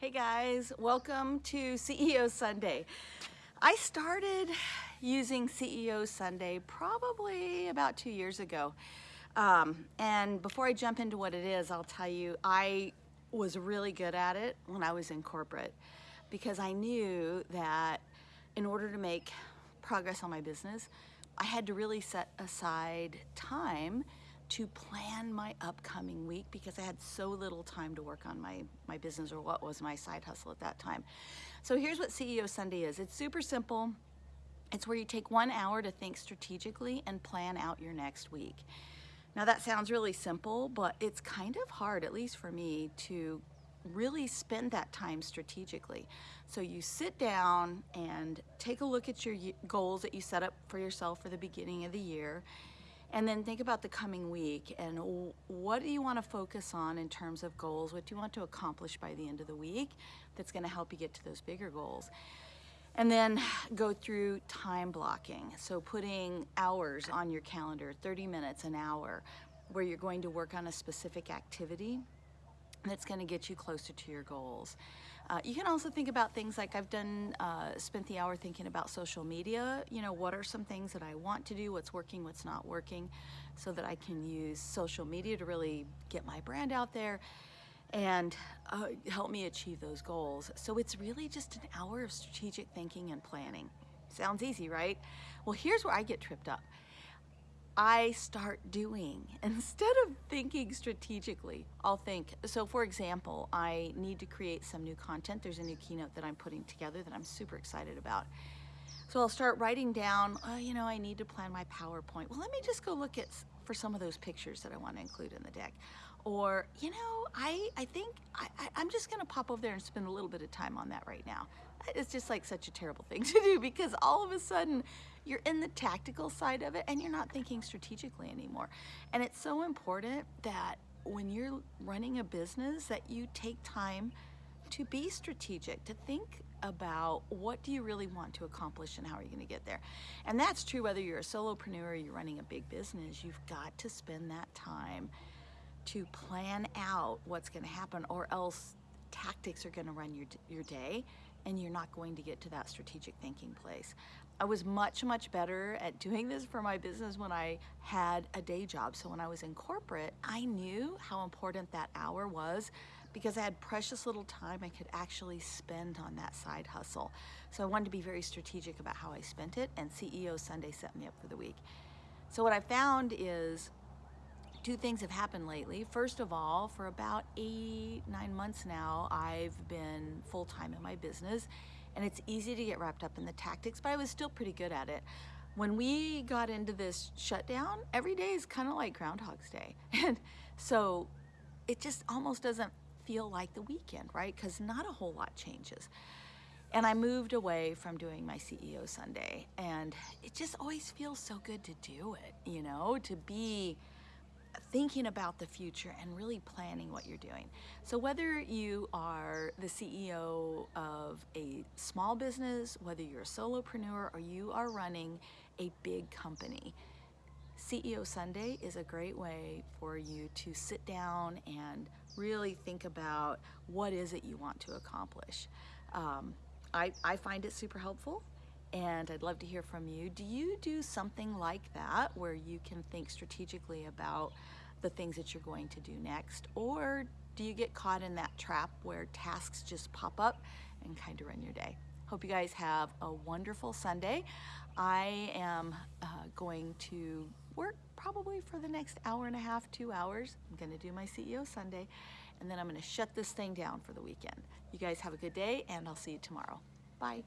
Hey guys, welcome to CEO Sunday. I started using CEO Sunday probably about two years ago. Um, and before I jump into what it is, I'll tell you, I was really good at it when I was in corporate because I knew that in order to make progress on my business, I had to really set aside time to plan my upcoming week because I had so little time to work on my, my business or what was my side hustle at that time. So here's what CEO Sunday is. It's super simple. It's where you take one hour to think strategically and plan out your next week. Now that sounds really simple, but it's kind of hard, at least for me, to really spend that time strategically. So you sit down and take a look at your goals that you set up for yourself for the beginning of the year and then think about the coming week and what do you want to focus on in terms of goals? What do you want to accomplish by the end of the week that's going to help you get to those bigger goals? And then go through time blocking. So putting hours on your calendar, 30 minutes, an hour, where you're going to work on a specific activity that's going to get you closer to your goals. Uh, you can also think about things like I've done, uh, spent the hour thinking about social media. You know, what are some things that I want to do, what's working, what's not working, so that I can use social media to really get my brand out there and uh, help me achieve those goals. So it's really just an hour of strategic thinking and planning. Sounds easy, right? Well, here's where I get tripped up. I start doing. Instead of thinking strategically, I'll think, so for example, I need to create some new content. There's a new keynote that I'm putting together that I'm super excited about. So I'll start writing down, oh, you know, I need to plan my PowerPoint. Well, let me just go look at for some of those pictures that I want to include in the deck. Or, you know, I, I think I, I, I'm just going to pop over there and spend a little bit of time on that right now. It's just like such a terrible thing to do because all of a sudden you're in the tactical side of it and you're not thinking strategically anymore. And it's so important that when you're running a business that you take time to be strategic, to think about what do you really want to accomplish and how are you going to get there. And that's true whether you're a solopreneur or you're running a big business, you've got to spend that time to plan out what's going to happen or else tactics are going to run your, your day and you're not going to get to that strategic thinking place. I was much, much better at doing this for my business when I had a day job. So when I was in corporate, I knew how important that hour was because I had precious little time I could actually spend on that side hustle. So I wanted to be very strategic about how I spent it and CEO Sunday set me up for the week. So what I found is two things have happened lately. First of all, for about eight, nine months now, I've been full-time in my business and it's easy to get wrapped up in the tactics, but I was still pretty good at it. When we got into this shutdown, every day is kind of like Groundhog's Day. And so it just almost doesn't feel like the weekend, right? Because not a whole lot changes. And I moved away from doing my CEO Sunday and it just always feels so good to do it, you know, to be thinking about the future and really planning what you're doing. So whether you are the CEO of a small business, whether you're a solopreneur or you are running a big company, CEO Sunday is a great way for you to sit down and really think about what is it you want to accomplish. Um, I, I find it super helpful and I'd love to hear from you. Do you do something like that where you can think strategically about the things that you're going to do next? Or do you get caught in that trap where tasks just pop up and kind of run your day? Hope you guys have a wonderful Sunday. I am uh, going to work probably for the next hour and a half, two hours. I'm going to do my CEO Sunday, and then I'm going to shut this thing down for the weekend. You guys have a good day, and I'll see you tomorrow. Bye.